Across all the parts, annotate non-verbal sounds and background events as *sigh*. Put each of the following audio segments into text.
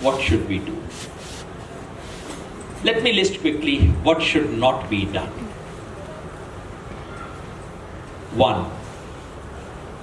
what should we do? Let me list quickly what should not be done. One,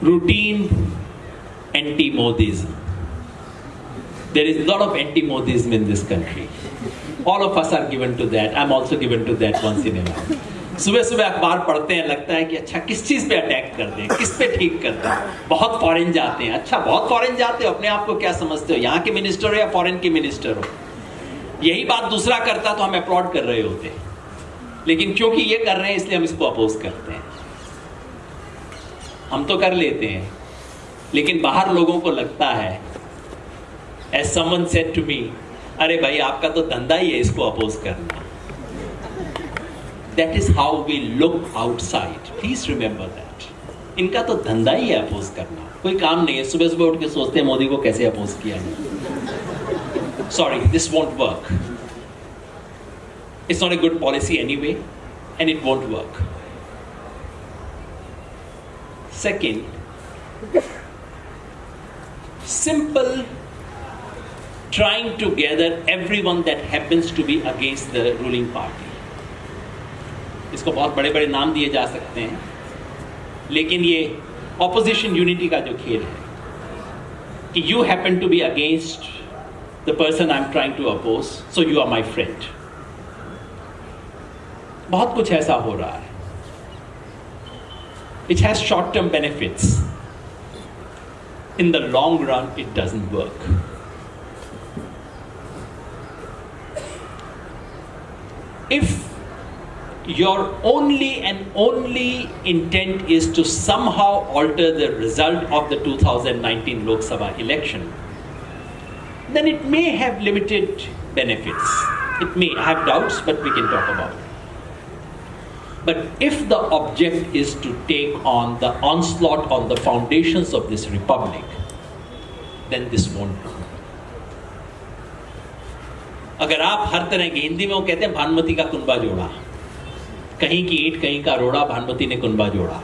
routine anti-Modism. There is a lot of anti-Modism in this country. All of us are given to that. I'm also given to that once in a while. सुबह सुबह अखबार पढ़ते हैं, लगता है कि अच्छा किस चीज़ पे अटैक कर दें किस पे ठीक कर दें बहुत फॉरेन जाते हैं। अच्छा बहुत फॉरेन जाते हो, अपने आप को क्या समझते हो? यहाँ के मिनिस्टर हो या फॉरेन के मिनिस्टर हो? यही बात दूसरा करता तो हम अप्लॉड कर रहे होते। लेकिन क्योंकि ये कर रहे हैं, इसलिए हम इसको अपोज करते हैं। हम तो कर लेते हैं, लेकिन बाहर लोगों को लगता है as someone said to me अरे भाई, आपका तो धंधा ही है इसको अपोज करना। That is how we look outside please remember that इनका तो धंधा ही है अपोज करना कोई काम नहीं है सुबह सुबह उठ के सोचते हैं मोदी को कैसे अपोज किया है sorry this won't work it's not a good policy anyway and it won't work second simple trying to gather everyone that happens to be against the ruling party इसको बहुत बड़े बड़े नाम दिए जा सकते हैं। लेकिन ये ऑपोजिशन यूनिटी का जो खेल है, कि you happen to be against the person I am trying to oppose so you are my friend बहुत कुछ ऐसा हो रहा है। It has short term benefits in the long run it doesn't work If your only and only intent is to somehow alter the result of the 2019 Lok Sabha election, then it may have limited benefits. It may have doubts, but we can talk about it. But if the object is to take on the onslaught on the foundations of this republic, then this won't do. अगर आप हर तरह की हिंदी में वो कहते हैं भानुमति का कुंबा जोड़ा कहीं की ईट कहीं का रोड़ा भानुमति ने कुंबा जोड़ा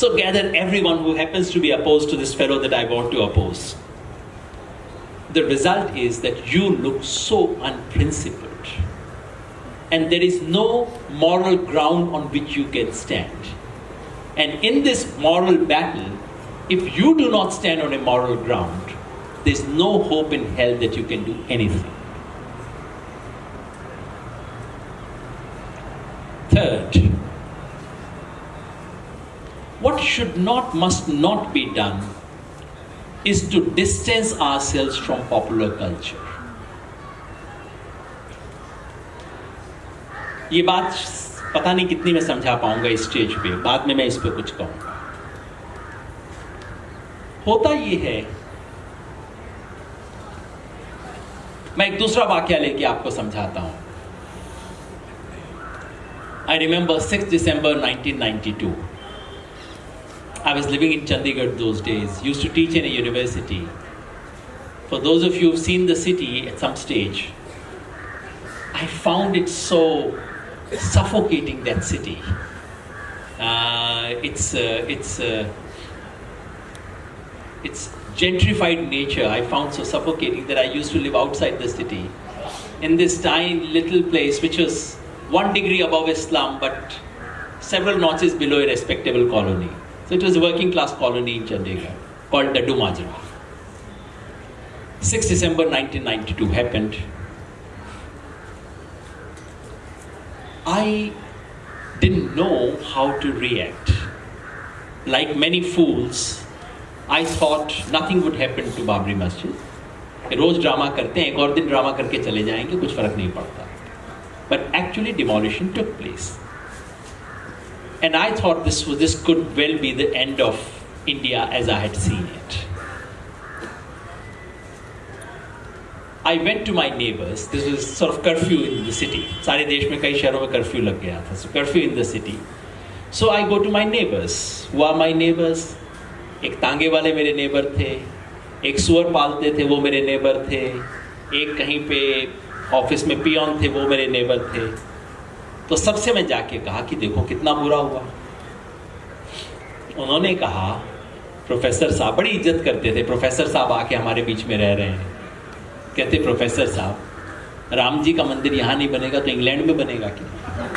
So gather everyone who happens to be opposed to this fellow that I want to oppose. The result is that you look so unprincipled and there is no moral ground on which you can stand. And in this moral battle, if you do not stand on a moral ground, there's no hope in hell that you can do anything. Third, what should not, must not be done is to distance ourselves from popular culture. ये बात पता नहीं कितनी मैं समझा पाऊँगा stage पे बाद में मैं इस पे कुछ कहूँगा होता ये है मैं एक दूसरा वाक्य लेके आपको समझाता हूँ I remember 6 December 1992. I was living in Chandigarh those days, used to teach in a university. For those of you who've seen the city at some stage, I found it so suffocating, that city. Uh, it's, uh, it's, uh, it's gentrified nature I found so suffocating that I used to live outside the city in this tiny little place which was one degree above a slum but several notches below a respectable colony. So it was a working class colony in Chandigarh called Daddu Majra. 6 December 1992 happened. I didn't know how to react. Like many fools, I thought nothing would happen to Babri Masjid. रोज drama करते हैं एक और दिन drama करके चले जाएंगे कुछ फर्क नहीं पड़ता but actually demolition took place And I thought this was this could well be the end of India as I had seen it. I went to my neighbors. This was sort of curfew in the city. सारे देश में कई शहरों में curfew लग गया था. So curfew in the city. So I go to my neighbors. Who are my neighbors? एक तांगे वाले मेरे नेबर थे एक सुअर पालते थे वो मेरे नेबर थे एक कहीं पे office में पियोन थे वो मेरे नेबर थे तो सबसे मैं जाके कहा कि देखो कितना बुरा हुआ उन्होंने कहा प्रोफेसर साहब बड़ी इज़्ज़त करते थे प्रोफेसर साहब आके हमारे बीच में रह रहे हैं कहते प्रोफेसर साहब राम जी का मंदिर यहाँ नहीं बनेगा तो इंग्लैंड में बनेगा क्या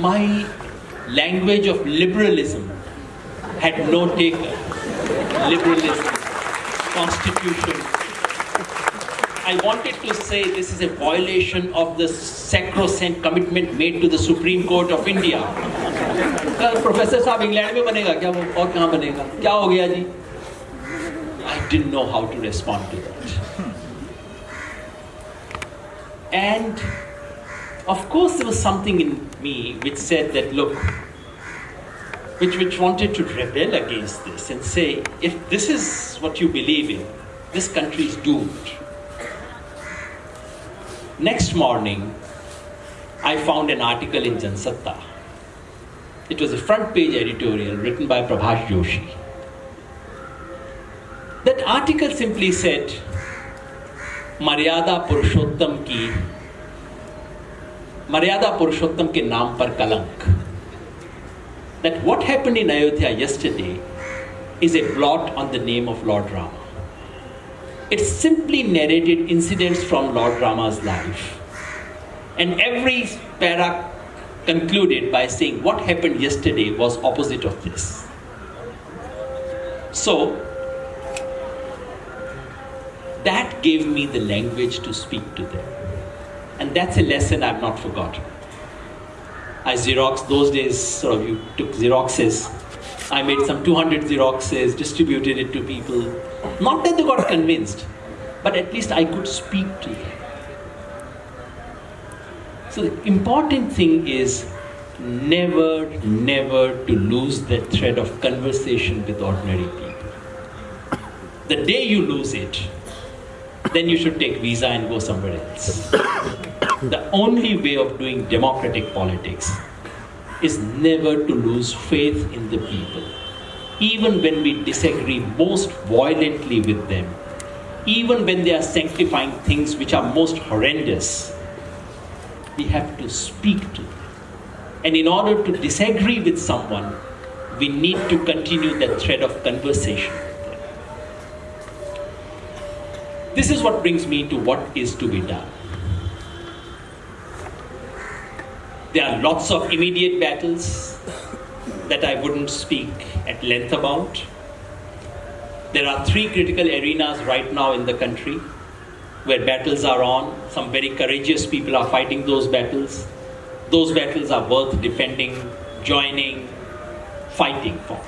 my language of liberalism had no taker. Liberalism, constitution. I wanted to say this is a violation of the sacrosanct commitment made to the Supreme Court of India. Professor साहब इंग्लैंड में बनेगा क्या वो और कहाँ बनेगा क्या हो गया जी I didn't know how to respond to that. And of course, there was something in me which said that, look, which, which wanted to rebel against this and say, if this is what you believe in, this country is doomed. Next morning, I found an article in Jansatta. It was a front page editorial written by Prabhash Joshi. That article simply said, मर्यादा पुरुषोत्तम की मर्यादा पुरुषोत्तम के नाम पर कलंक that what happened in Ayodhya yesterday is a blot on the name of Lord Rama. It simply narrated incidents from Lord Rama's life. And every para concluded by saying what happened yesterday was opposite of this. So, that gave me the language to speak to them. And that's a lesson I've not forgotten. I Xerox, those days, sort of, you took Xeroxes. I made some 200 Xeroxes, distributed it to people. Not that they got convinced, but at least I could speak to them. So the important thing is never, never to lose that thread of conversation with ordinary people. The day you lose it, then you should take visa and go somewhere else. *coughs* the only way of doing democratic politics is never to lose faith in the people. Even when we disagree most violently with them, even when they are sanctifying things which are most horrendous, we have to speak to them. And in order to disagree with someone, we need to continue that thread of conversation. This is what brings me to what is to be done. There are lots of immediate battles that I wouldn't speak at length about. There are three critical arenas right now in the country where battles are on. Some very courageous people are fighting those battles. Those battles are worth defending, joining, fighting for.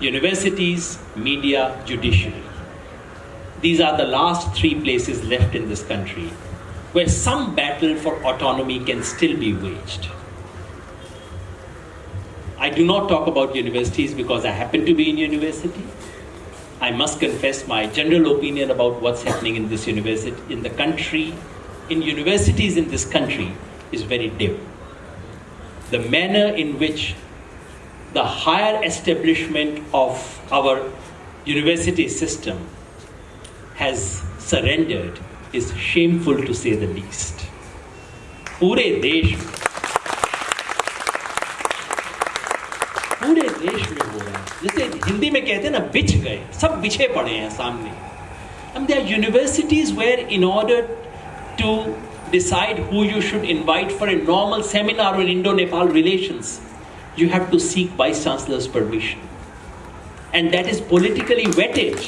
Universities, media, judiciary. These are the last three places left in this country where some battle for autonomy can still be waged. I do not talk about universities because I happen to be in university. I must confess my general opinion about what's happening in this university, in the country, in universities in this country is very dim. The manner in which the higher establishment of our university system has surrendered is shameful to say the least. पूरे देश में पूरे देश में हो रहा है जैसे हिंदी में कहते हैं ना बिछ गए सब बिछे पड़े हैं सामने And there are universities where in order to decide who you should invite for a normal seminar on Indo-Nepal relations, you have to seek Vice Chancellor's permission. And that is politically vetted.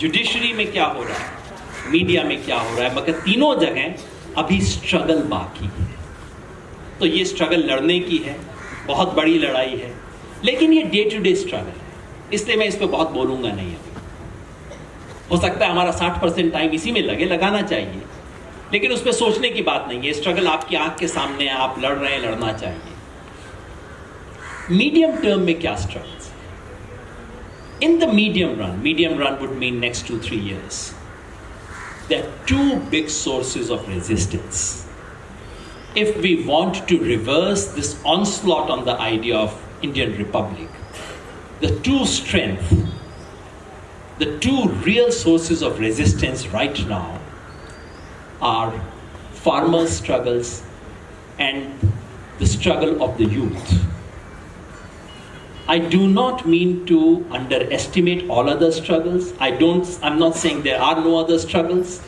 Judiciary में क्या हो रहा है? Media में क्या हो रहा है? मगर तीनों जगह अभी स्ट्रगल बाकी है। तो ये स्ट्रगल लड़ने की है, बहुत बड़ी लड़ाई है, लेकिन ये डे टू डे स्ट्रगल है। इसलिए मैं इस पर बहुत बोलूँगा नहीं अभी। हो सकता है हमारा 60 परसेंट टाइम इसी में लगे, लगाना चाहिए, लेकिन उस पर सोचने की बात नहीं है। स्ट्रगल आपकी आँख के सामने है, आप लड़ रहे हैं, लड़ना चाहिए। मीडियम टर्म में क्या struggles in the medium run, medium run would mean next two, three years, there are two big sources of resistance. If we want to reverse this onslaught on the idea of Indian Republic, the two strength, the two real sources of resistance right now are farmer struggles and the struggle of the youth I do not mean to underestimate all other struggles. I don't, I'm not saying there are no other struggles.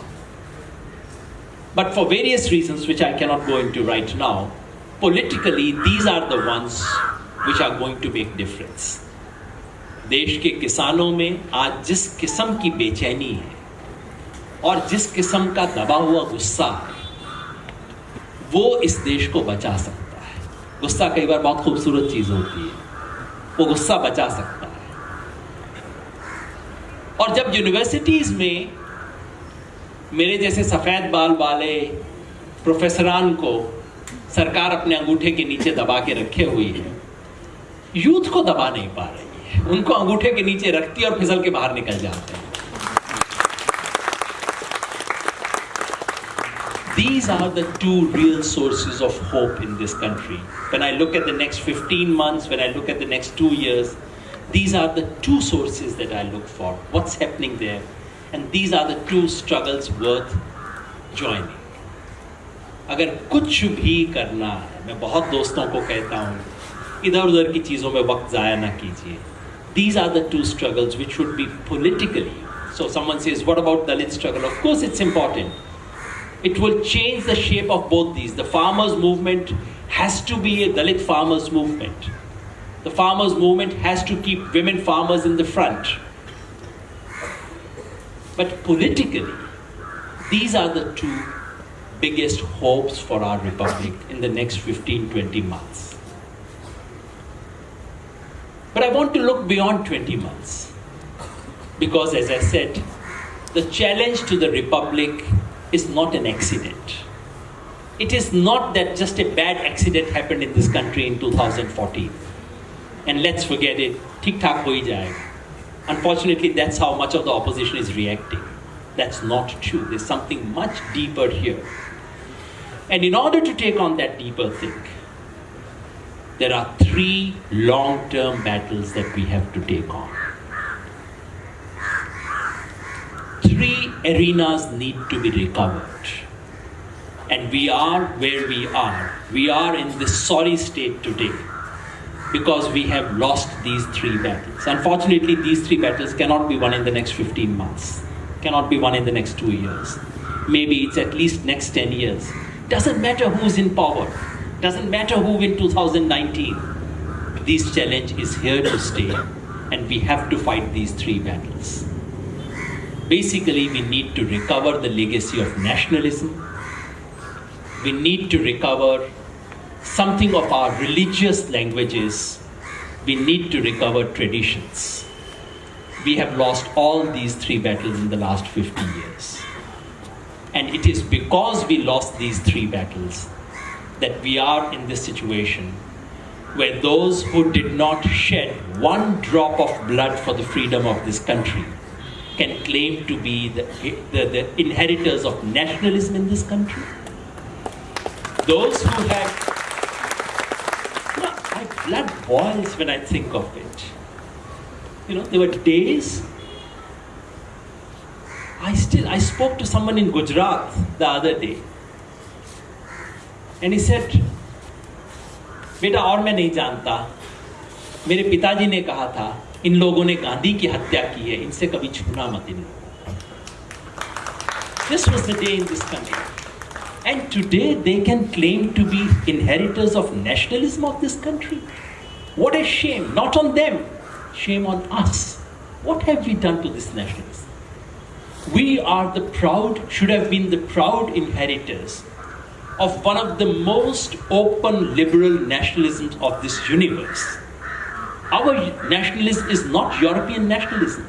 But for various reasons, which I cannot go into right now, politically, these are the ones which are going to make difference. देश के किसानों में आज जिस किस्म की बेचैनी है और जिस किस्म का दबा हुआ गुस्सा है वो इस देश को बचा सकता है गुस्सा कई बार बहुत खूबसूरत चीज होती है वो गुस्सा बचा सकता है। और जब यूनिवर्सिटीज में मेरे जैसे सफ़ेद बाल वाले प्रोफेसरान को सरकार अपने अंगूठे के नीचे दबा के रखे हुई है यूथ को दबा नहीं पा रही है। उनको अंगूठे के नीचे रखती है और फिसल के बाहर निकल जाते हैं। These are the two real sources of hope in this country. When I look at the next 15 months, when I look at the next two years, these are the two sources that I look for. What's happening there? And these are the two struggles worth joining. अगर कुछ भी करना है मैं बहुत दोस्तों को कहता हूँ इधर उधर की चीज़ों में वक्त ज़ाया ना कीजिए These are the two struggles which should be politically. So someone says, what about Dalit struggle? Of course it's important. It will change the shape of both these. The farmers' movement has to be a Dalit farmers' movement. The farmers' movement has to keep women farmers in the front. But politically, these are the two biggest hopes for our republic in the next 15 20 months. But I want to look beyond 20 months. Because, as I said, the challenge to the republic is not an accident. It is not that just a bad accident happened in this country in 2014. And let's forget it, tik tak ho jayega. Unfortunately, that's how much of the opposition is reacting. That's not true. There's something much deeper here. And in order to take on that deeper thing, there are three long term battles that we have to take on. Three arenas need to be recovered. And we are where we are. We are in this sorry state today because we have lost these three battles. Unfortunately, these three battles cannot be won in the next 15 months, cannot be won in the next two years. Maybe it's at least next 10 years. Doesn't matter who's in power, doesn't matter who in 2019. This challenge is here to stay, and we have to fight these three battles. Basically, we need to recover the legacy of nationalism. We need to recover something of our religious languages. We need to recover traditions. We have lost all these three battles in the last 50 years. And it is because we lost these three battles that we are in this situation where those who did not shed one drop of blood for the freedom of this country can claim to be the, the, the inheritors of nationalism in this country. Those who have you know, my blood boils when I think of it. You know, there were days. I still I spoke to someone in Gujarat the other day, and he said, "बेटा और मैं नहीं जानता मेरे पिताजी ने कहा था इन लोगों ने गांधी की हत्या की है इनसे कभी छूना मत इन लोगों This was the day in this country. And today they can claim to be inheritors of nationalism of this country. What a shame. Not on them, shame on us. What have we done to this nationalism? We are the proud, should have been the proud inheritors of one of the most open liberal nationalisms of this universe. Our nationalism is not European nationalism.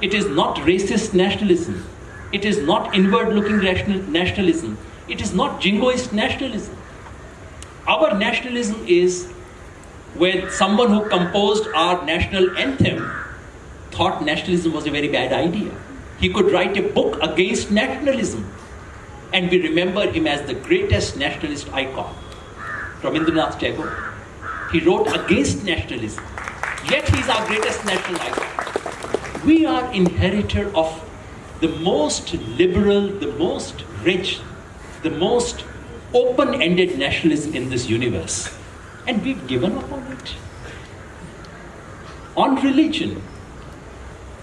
It is not racist nationalism. It is not inward looking nationalism. It is not jingoist nationalism. Our nationalism is where someone who composed our national anthem thought nationalism was a very bad idea. He could write a book against nationalism. And we remember him as the greatest nationalist icon. Rabindranath Tagore. He wrote against nationalism. Yet he is our greatest national icon. We are inheritor of the most liberal, the most rich, the most open ended nationalism in this universe. And we've given up on it. On religion,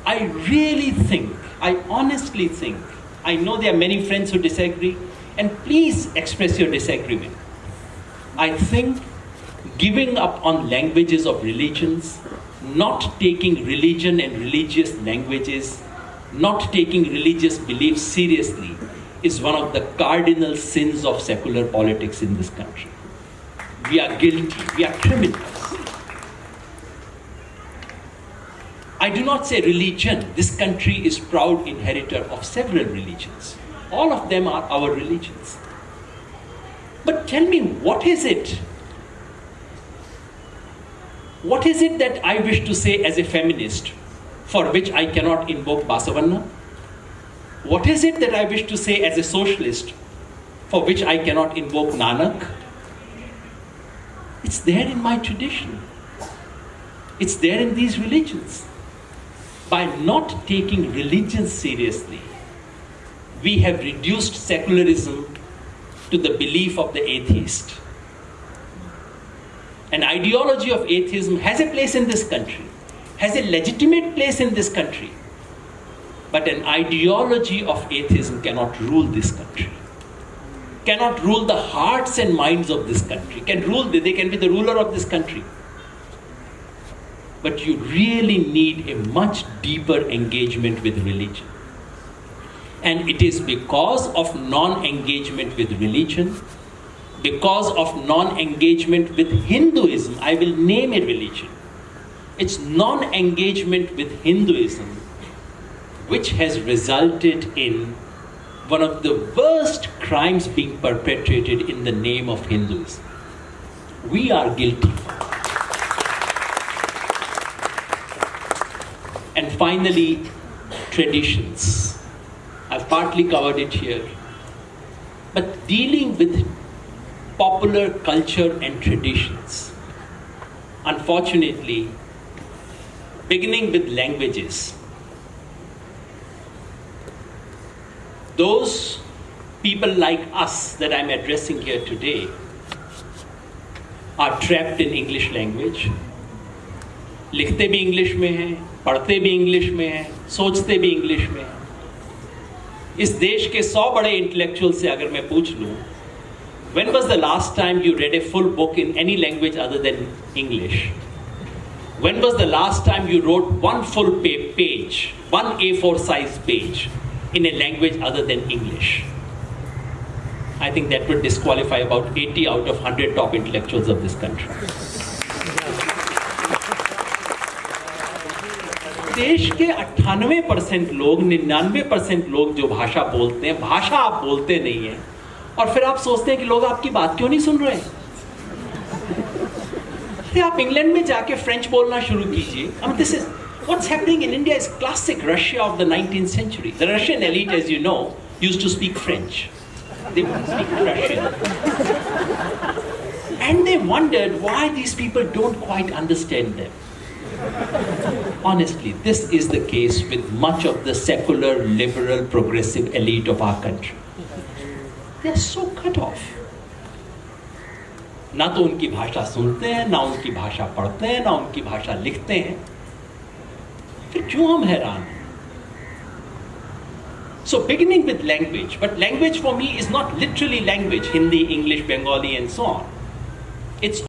I really think, I honestly think, I know there are many friends who disagree, and please express your disagreement. I think giving up on languages of religions, not taking religion and religious languages, not taking religious beliefs seriously, is one of the cardinal sins of secular politics in this country. We are guilty, we are criminals. I do not say religion. This country is proud inheritor of several religions. All of them are our religions. But tell me, what is it? What is it that I wish to say as a feminist for which I cannot invoke Basavanna? What is it that I wish to say as a socialist for which I cannot invoke Nanak? It's there in my tradition. It's there in these religions. By not taking religion seriously, we have reduced secularism to the belief of the atheist. An ideology of atheism has a place in this country, has a legitimate place in this country. But an ideology of atheism cannot rule this country, cannot rule the hearts and minds of this country, can rule, they can be the ruler of this country. But you really need a much deeper engagement with religion. And it is because of non engagement with religion, because of non engagement with Hinduism, I will name a religion. It's non engagement with Hinduism which has resulted in one of the worst crimes being perpetrated in the name of Hinduism. We are guilty. And finally, traditions. I've partly covered it here. But dealing with popular culture and traditions, unfortunately, beginning with languages, those people like us that I'm addressing here today are trapped in English language. लिखते भी English में हैं पढ़ते भी English में हैं सोचते भी इंग्लिश में हैं इस देश के सौ बड़े इंटेलेक्चुअल से अगर मैं पूछ लूँ when was the last time you read a full book in any language other than English? When was the last time you wrote one full page, one A4 size page in a language other than English? I think that would disqualify about 80 out of 100 top intellectuals of this country. देश के अट्ठानवे percent लोग निन्यानवे percent लोग जो भाषा बोलते हैं भाषा आप बोलते नहीं है और फिर आप सोचते हैं कि लोग आपकी बात क्यों नहीं सुन रहे अरे आप इंग्लैंड में जाके फ्रेंच बोलना शुरू कीजिए this is what's happening in India is classic Russia of the 19th century. The Russian elite, as you know, used to speak French. They would speak Russian. And they wondered why these people don't quite understand them. Honestly, this is the case with much of the secular, liberal, progressive elite of our country. So cut off ना तो उनकी भाषा सुनते हैं, ना उनकी भाषा पढ़ते हैं, ना उनकी भाषा लिखते हैं। फिर क्यों हम हैरान हैं? So beginning with language but language for me is not literally language Hindi English Bengali and so on it's